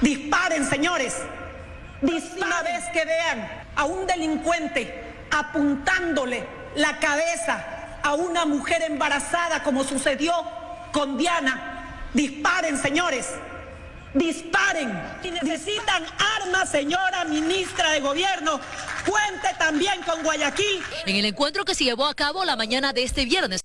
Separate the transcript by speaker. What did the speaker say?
Speaker 1: Disparen, señores. Una vez que vean a un delincuente apuntándole la cabeza a una mujer embarazada como sucedió con Diana, disparen, señores. Disparen. Si necesitan armas, señora ministra de Gobierno, cuente también con Guayaquil.
Speaker 2: En el encuentro que se llevó a cabo la mañana de este viernes.